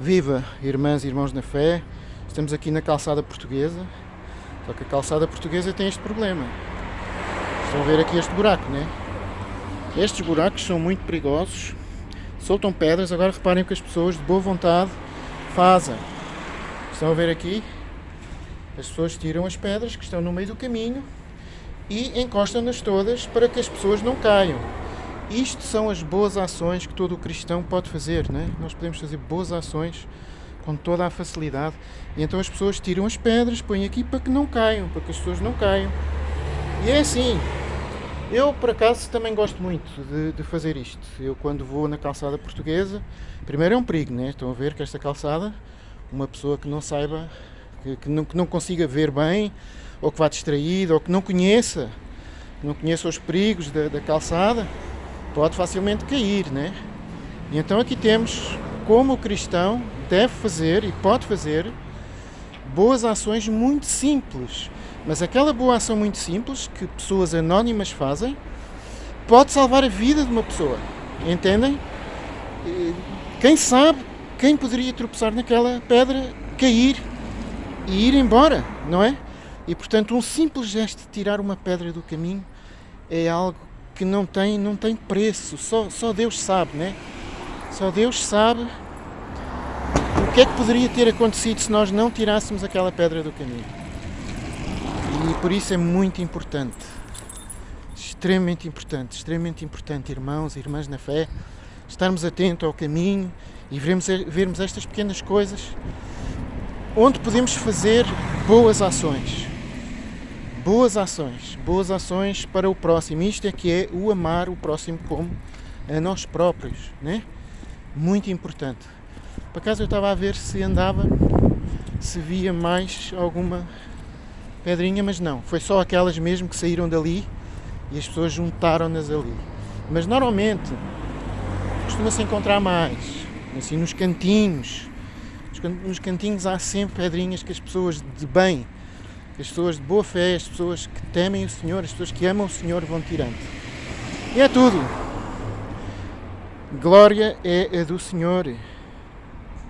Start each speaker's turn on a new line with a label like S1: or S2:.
S1: Viva, irmãs e irmãos na fé! Estamos aqui na calçada portuguesa, só que a calçada portuguesa tem este problema. Estão a ver aqui este buraco, né? Estes buracos são muito perigosos, soltam pedras. Agora reparem o que as pessoas de boa vontade fazem. Estão a ver aqui? As pessoas tiram as pedras que estão no meio do caminho e encostam-nas todas para que as pessoas não caiam. Isto são as boas ações que todo cristão pode fazer, né? Nós podemos fazer boas ações com toda a facilidade. E então as pessoas tiram as pedras, põem aqui para que não caiam, para que as pessoas não caiam. E é assim. Eu, por acaso, também gosto muito de, de fazer isto. Eu, quando vou na calçada portuguesa, primeiro é um perigo, né? Estão a ver que esta calçada, uma pessoa que não saiba, que, que, não, que não consiga ver bem, ou que vá distraído, ou que não conheça, não conheça os perigos da, da calçada, pode facilmente cair, né? Então aqui temos como o cristão deve fazer e pode fazer boas ações muito simples. Mas aquela boa ação muito simples que pessoas anónimas fazem pode salvar a vida de uma pessoa. Entendem? Quem sabe quem poderia tropeçar naquela pedra, cair e ir embora, não é? E portanto, um simples gesto de tirar uma pedra do caminho é algo que não tem, não tem preço, só, só Deus sabe, né? Só Deus sabe o que é que poderia ter acontecido se nós não tirássemos aquela pedra do caminho. E por isso é muito importante, extremamente importante, extremamente importante, irmãos e irmãs na fé, estarmos atentos ao caminho e vermos, vermos estas pequenas coisas onde podemos fazer boas ações boas ações, boas ações para o próximo. Isto é que é o amar o próximo como a nós próprios, né? Muito importante. Por acaso eu estava a ver se andava, se via mais alguma pedrinha, mas não. Foi só aquelas mesmo que saíram dali e as pessoas juntaram-nas ali. Mas normalmente costuma-se encontrar mais, assim nos cantinhos. Nos cantinhos há sempre pedrinhas que as pessoas de bem as pessoas de boa fé, as pessoas que temem o Senhor, as pessoas que amam o Senhor vão tirando. E é tudo. Glória é a do Senhor.